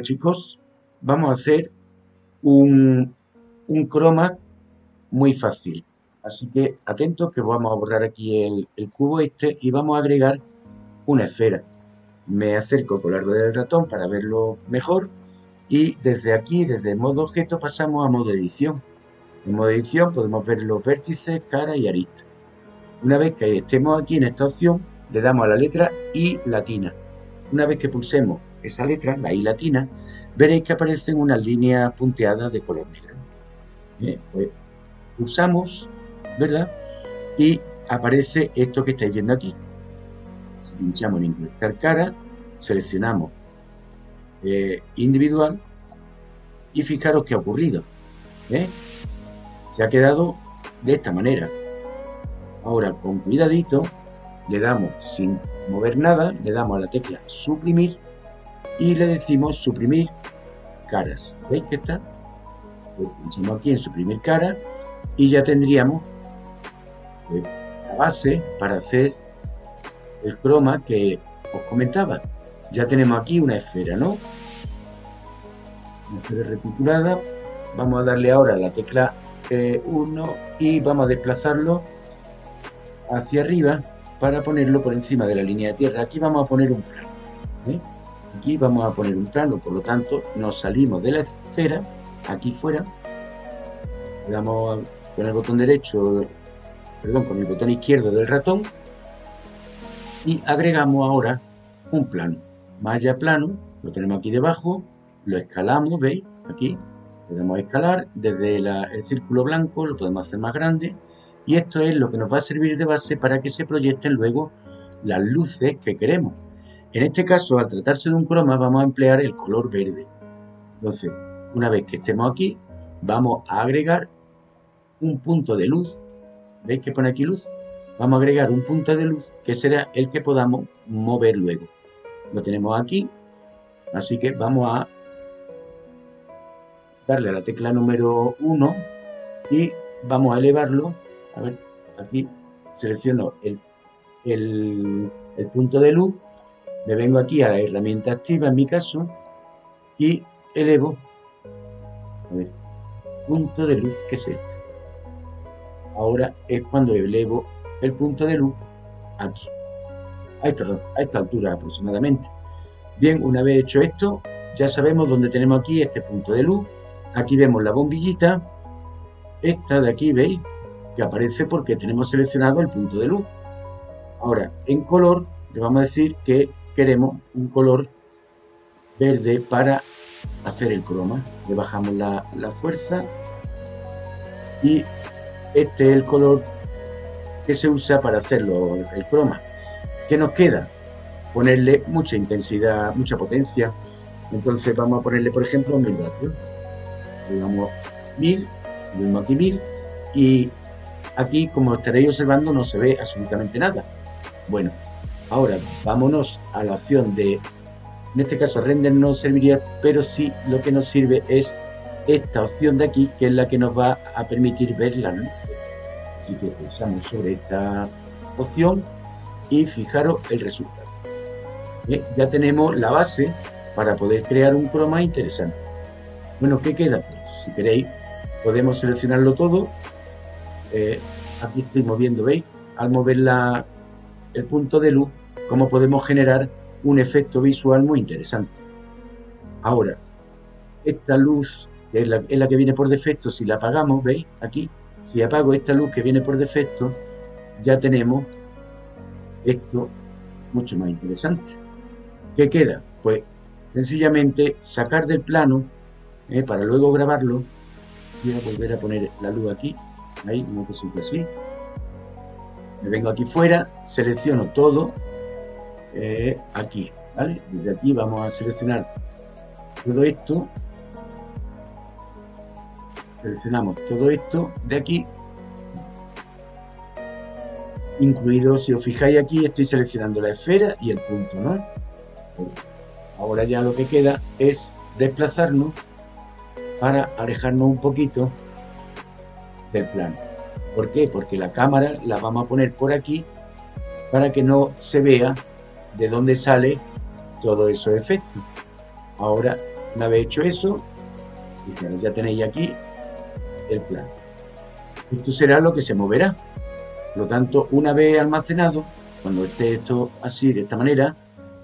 Chicos, vamos a hacer un, un croma muy fácil. Así que atentos que vamos a borrar aquí el, cubo este y vamos a agregar una esfera. Me acerco con la rueda del ratón para verlo mejor y desde aquí, desde modo objeto, pasamos a modo edición. En modo edición podemos ver los vértices, cara y arista. Una vez que estemos aquí en esta opción, le damos a la letra I latina. Una vez que pulsemos esa letra, la I latina, veréis que aparecen unas líneas punteadas de color negro. Bien, pues pulsamos, ¿verdad? Y aparece esto que estáis viendo aquí. Pinchamos en incrustar cara, seleccionamos eh, individual y fijaros qué ha ocurrido. Se ha quedado de esta manera. Ahora, con cuidadito, le damos sin mover nada, le damos a la tecla suprimir y le decimos suprimir caras. ¿Veis que está? Pues pinchamos aquí en suprimir cara y ya tendríamos pues, la base para hacer el croma que os comentaba. Ya tenemos aquí una esfera, ¿no? Una esfera reticulada. Vamos a darle ahora la tecla 1 eh, y vamos a desplazarlo hacia arriba para ponerlo por encima de la línea de tierra. Aquí vamos a poner un plano. ¿eh? Aquí vamos a poner un plano, por lo tanto nos salimos de la esfera, aquí fuera, le damos con el botón derecho, perdón, con el botón izquierdo del ratón y agregamos ahora un plano. Malla plano, lo tenemos aquí debajo, lo escalamos, ¿veis? Aquí a escalar, desde el círculo blanco lo podemos hacer más grande y esto es lo que nos va a servir de base para que se proyecten luego las luces que queremos. En este caso, al tratarse de un croma, vamos a emplear el color verde. Entonces, una vez que estemos aquí, vamos a agregar un punto de luz. ¿Veis que pone aquí luz? Vamos a agregar un punto de luz que será el que podamos mover luego. Lo tenemos aquí, así que vamos a darle a la tecla número 1 y vamos a elevarlo. A ver, aquí selecciono el, el punto de luz me vengo aquí a la herramienta activa en mi caso y elevo punto de luz que es este. Ahora es cuando elevo el punto de luz aquí, a esta, a esta altura aproximadamente. Bien, una vez hecho esto, ya sabemos dónde tenemos aquí este punto de luz. Aquí vemos la bombillita, esta de aquí, ¿veis? Que aparece porque tenemos seleccionado el punto de luz. Ahora, en color, le vamos a decir que queremos un color verde para hacer el croma. Le bajamos la, fuerza y este es el color que se usa para hacerlo el croma. ¿Qué nos queda? Ponerle mucha intensidad, mucha potencia. Entonces vamos a ponerle, por ejemplo, 1000 vatios. Le damos 1000, le aquí 1000 y aquí, como estaréis observando, no se ve absolutamente nada. Bueno, Ahora, vámonos a la opción de, en este caso render no serviría, pero sí lo que nos sirve es esta opción de aquí, que es la que nos va a permitir ver la luz. Así que pulsamos sobre esta opción y fijaros el resultado. Ya tenemos la base para poder crear un croma interesante. Bueno, ¿qué queda? Pues, si queréis, podemos seleccionarlo todo. Eh, aquí estoy moviendo, ¿veis? Al mover la, el punto de luz, cómo podemos generar un efecto visual muy interesante. Ahora, esta luz, que es la, que viene por defecto, si la apagamos, ¿veis? Aquí, si apago esta luz que viene por defecto, ya tenemos esto mucho más interesante. ¿Qué queda? Pues sencillamente sacar del plano ¿eh? para luego grabarlo. Voy a volver a poner la luz aquí, ahí, una cosita así. Me vengo aquí fuera, selecciono todo, eh, aquí, ¿vale? Desde aquí vamos a seleccionar todo esto. Seleccionamos todo esto de aquí. Incluido, si os fijáis aquí, estoy seleccionando la esfera y el punto, ¿no? Ahora ya lo que queda es desplazarnos para alejarnos un poquito del plano. ¿Por qué? Porque la cámara la vamos a poner por aquí para que no se vea de dónde sale todo esos efectos. Ahora Una vez hecho eso, ya tenéis aquí el plan. Esto será lo que se moverá. Por lo tanto, una vez almacenado, cuando esté esto así, de esta manera,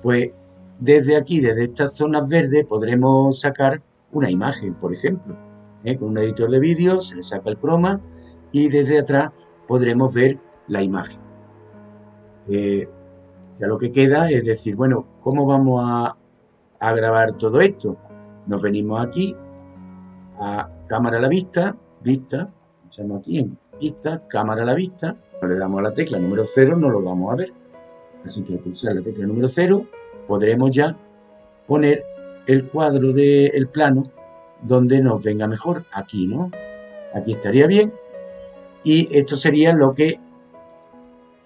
pues desde aquí, desde estas zonas verdes, podremos sacar una imagen, por ejemplo. ¿eh? Con un editor de vídeo se le saca el croma y desde atrás podremos ver la imagen. Eh, ya lo que queda es decir, bueno, ¿cómo vamos a, grabar todo esto? Nos venimos aquí a cámara a la vista, vista, echamos aquí en vista, cámara a la vista, le damos a la tecla número 0, no lo vamos a ver. Así que al pulsar la tecla número 0 podremos ya poner el cuadro del plano donde nos venga mejor, aquí, ¿no? Aquí estaría bien y esto sería lo que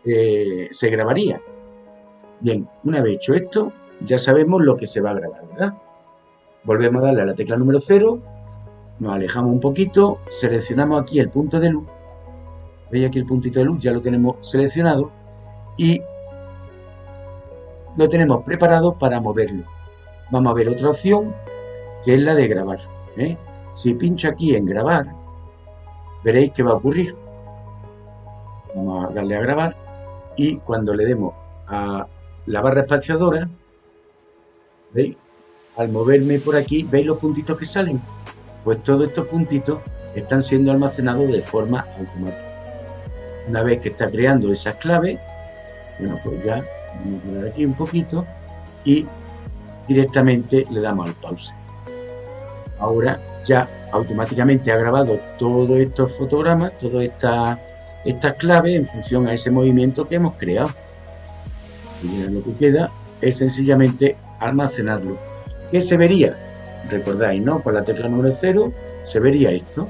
eh, se grabaría. Bien, una vez hecho esto, ya sabemos lo que se va a grabar, ¿verdad? Volvemos a darle a la tecla número 0, nos alejamos un poquito, seleccionamos aquí el punto de luz, veis aquí el puntito de luz, ya lo tenemos seleccionado y lo tenemos preparado para moverlo. Vamos a ver otra opción que es la de grabar. ¿eh? Si pincho aquí en grabar, veréis que va a ocurrir. Vamos a darle a grabar y cuando le demos a la barra espaciadora, ¿veis? Al moverme por aquí, ¿veis los puntitos que salen? Pues todos estos puntitos están siendo almacenados de forma automática. Una vez que está creando esas claves, bueno, pues ya vamos a poner aquí un poquito y directamente le damos al pause. Ahora ya automáticamente ha grabado todos estos fotogramas, todas estas, estas claves en función a ese movimiento que hemos creado. Lo que queda es sencillamente almacenarlo. ¿Qué se vería? Recordáis, ¿no? Con la tecla número 0 se vería esto.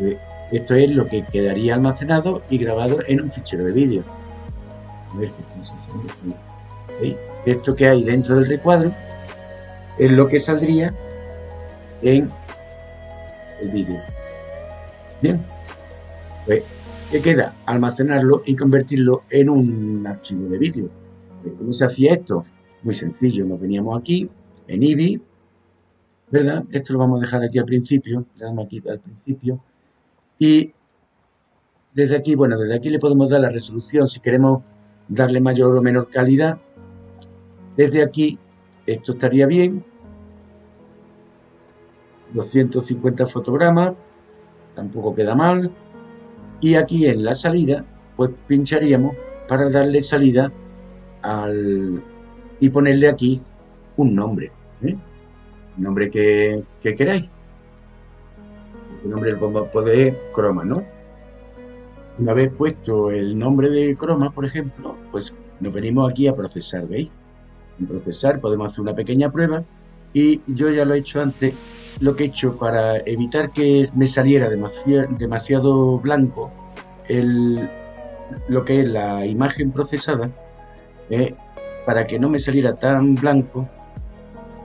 Eh, esto es lo que quedaría almacenado y grabado en un fichero de vídeo. Esto que hay dentro del recuadro es lo que saldría en el vídeo. Bien, pues, ¿qué queda? Almacenarlo y convertirlo en un archivo de vídeo. ¿Cómo se hacía esto? Muy sencillo, nos veníamos aquí, en IBI, ¿verdad? Esto lo vamos a dejar aquí al principio, al principio, y desde aquí, bueno, desde aquí le podemos dar la resolución si queremos darle mayor o menor calidad. Desde aquí, esto estaría bien, 250 fotogramas, tampoco queda mal. Y aquí en la salida, pues pincharíamos para darle salida y ponerle aquí un nombre. ¿eh? Un nombre que, que queráis. El nombre le podemos poner croma, ¿no? Una vez puesto el nombre de croma, por ejemplo, pues nos venimos aquí a procesar, ¿veis? En procesar podemos hacer una pequeña prueba y yo ya lo he hecho antes lo que he hecho para evitar que me saliera demasiado, blanco el, lo que es la imagen procesada, eh, para que no me saliera tan blanco,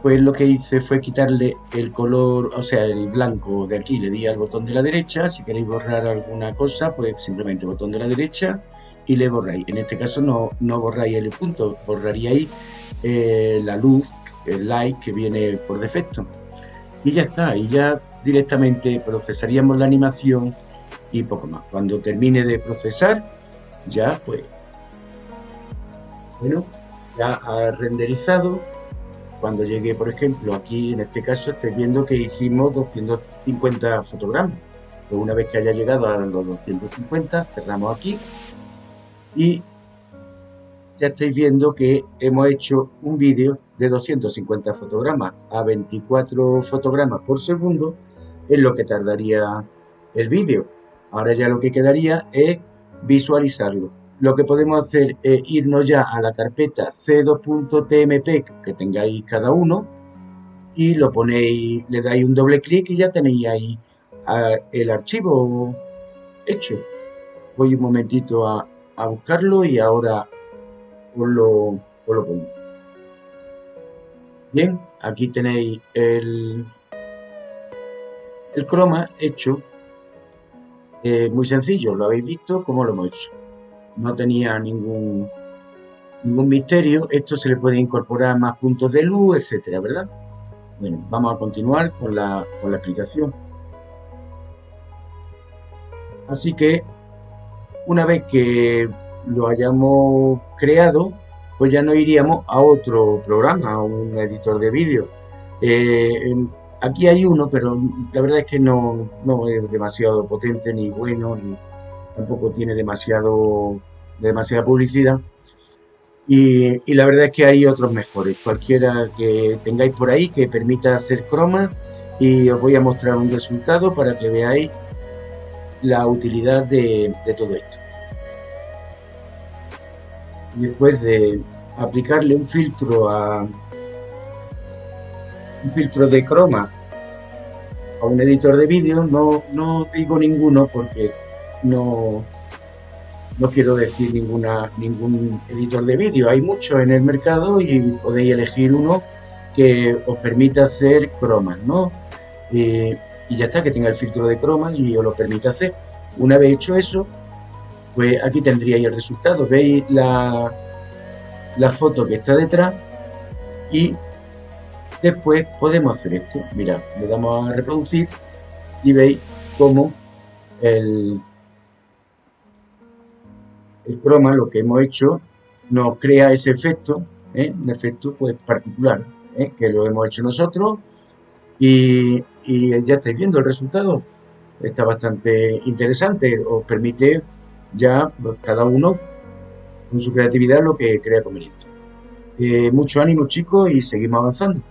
pues lo que hice fue quitarle el color, o sea, el blanco de aquí, le di al botón de la derecha, si queréis borrar alguna cosa, pues simplemente botón de la derecha y le borráis. En este caso no, no borráis el punto, borraríais eh, la luz, el light que viene por defecto y ya está, y ya directamente procesaríamos la animación y poco más. Cuando termine de procesar, ya pues, bueno, ya ha renderizado. Cuando llegue, por ejemplo, aquí en este caso, estáis viendo que hicimos 250 fotogramas. Pues una vez que haya llegado a los 250, cerramos aquí y ya estáis viendo que hemos hecho un vídeo de 250 fotogramas a 24 fotogramas por segundo es lo que tardaría el vídeo. Ahora ya lo que quedaría es visualizarlo. Lo que podemos hacer es irnos ya a la carpeta c2.tmp que tengáis cada uno y lo ponéis, le dais un doble clic y ya tenéis ahí ah, el archivo hecho. Voy un momentito a, buscarlo y ahora os lo, lo pongo. Bien, aquí tenéis el, el croma hecho. Eh, muy sencillo, lo habéis visto cómo lo hemos hecho. No tenía ningún, ningún misterio. Esto se le puede incorporar más puntos de luz, etcétera, ¿verdad? Bueno, vamos a continuar con la, con la explicación. Así que una vez que lo hayamos creado, pues ya nos iríamos a otro programa, a un editor de vídeo. Eh, aquí hay uno, pero la verdad es que no, no, es demasiado potente ni bueno, ni tampoco tiene demasiado, demasiada publicidad. Y, la verdad es que hay otros mejores, cualquiera que tengáis por ahí que permita hacer croma y os voy a mostrar un resultado para que veáis la utilidad de, todo esto. Después de aplicarle un filtro a un filtro de croma a un editor de vídeo, no, no digo ninguno porque no, no quiero decir ninguna, ningún editor de vídeo, hay muchos en el mercado y podéis elegir uno que os permita hacer cromas, ¿no? Eh, y ya está, que tenga el filtro de croma y os lo permita hacer. Una vez hecho eso, pues aquí tendríais el resultado. Veis la, la foto que está detrás y después podemos hacer esto. Mira, le damos a reproducir y veis cómo el, el croma, lo que hemos hecho, nos crea ese efecto, ¿eh? un efecto pues particular, ¿eh? que lo hemos hecho nosotros y, ya estáis viendo el resultado. Está bastante interesante, os permite ya pues, cada uno con su creatividad lo que crea conveniente. Eh, mucho ánimo chicos y seguimos avanzando.